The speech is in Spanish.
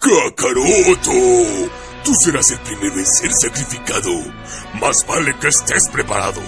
¡Kakaroto! Tú serás el primero en ser sacrificado. Más vale que estés preparado.